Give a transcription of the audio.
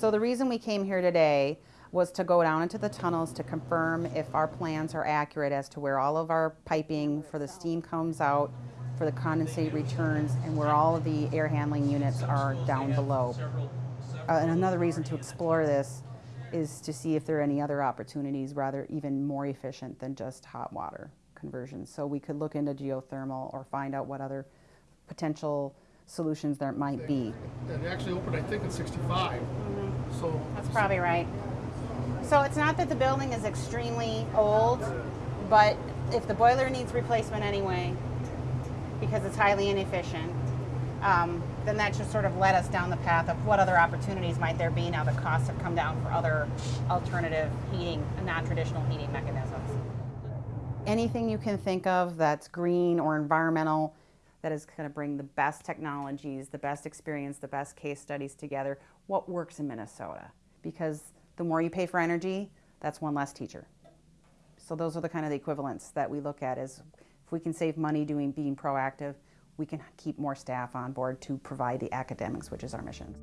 So the reason we came here today was to go down into the tunnels to confirm if our plans are accurate as to where all of our piping for the steam comes out, for the condensate returns, and where all of the air handling units are down below. Uh, and another reason to explore this is to see if there are any other opportunities, rather even more efficient than just hot water conversion. So we could look into geothermal or find out what other potential solutions there might be. And it actually opened, I think, in '65. So That's probably right. So it's not that the building is extremely old, but if the boiler needs replacement anyway, because it's highly inefficient, um, then that should sort of led us down the path of what other opportunities might there be now that costs have come down for other alternative heating, non-traditional heating mechanisms. anything you can think of that's green or environmental that is going to bring the best technologies, the best experience, the best case studies together. What works in Minnesota? Because the more you pay for energy, that's one less teacher. So those are the kind of the equivalents that we look at is if we can save money doing being proactive, we can keep more staff on board to provide the academics, which is our mission.